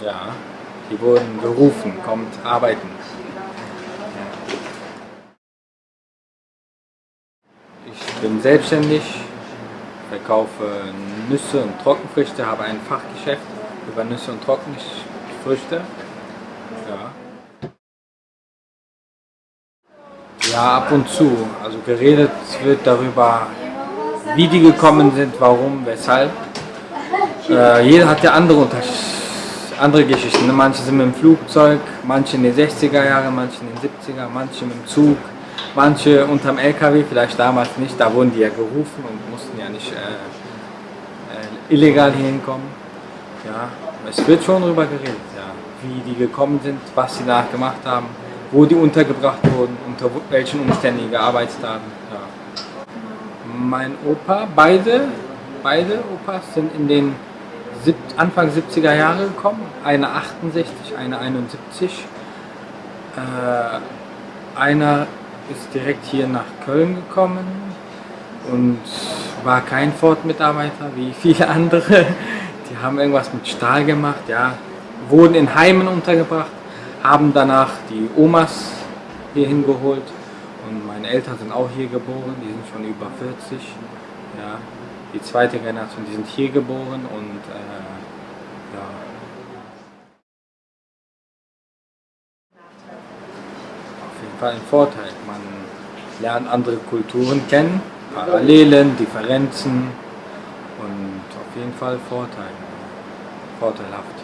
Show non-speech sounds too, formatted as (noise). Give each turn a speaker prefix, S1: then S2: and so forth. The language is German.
S1: Ja, die wurden gerufen, kommt arbeiten. Ich bin selbstständig, verkaufe Nüsse und Trockenfrüchte, habe ein Fachgeschäft über Nüsse und Trockenfrüchte. Ja. ja, ab und zu. Also geredet wird darüber, wie die gekommen sind, warum, weshalb. Äh, jeder hat ja andere, andere Geschichten. Ne? Manche sind mit dem Flugzeug, manche in den 60er Jahren, manche in den 70er, manche mit dem Zug, manche unterm LKW, vielleicht damals nicht. Da wurden die ja gerufen und mussten ja nicht äh, äh, illegal hier hinkommen. Ja, es wird schon darüber geredet, ja, wie die gekommen sind, was sie nachgemacht haben, wo die untergebracht wurden, unter welchen Umständen die gearbeitet haben. Ja. Mein Opa, beide, beide Opas sind in den Anfang 70er Jahre gekommen, eine 68, eine 71. Äh, einer ist direkt hier nach Köln gekommen und war kein Ford-Mitarbeiter wie (laughs) viele andere. Die haben irgendwas mit Stahl gemacht, ja, wurden in Heimen untergebracht, haben danach die Omas hier hingeholt und meine Eltern sind auch hier geboren, die sind schon über 40. Ja die zweite Generation, die sind hier geboren und äh, ja. Auf jeden Fall ein Vorteil. Man lernt andere Kulturen kennen, Parallelen, Differenzen und auf jeden Fall Vorteile. Vorteilhaft.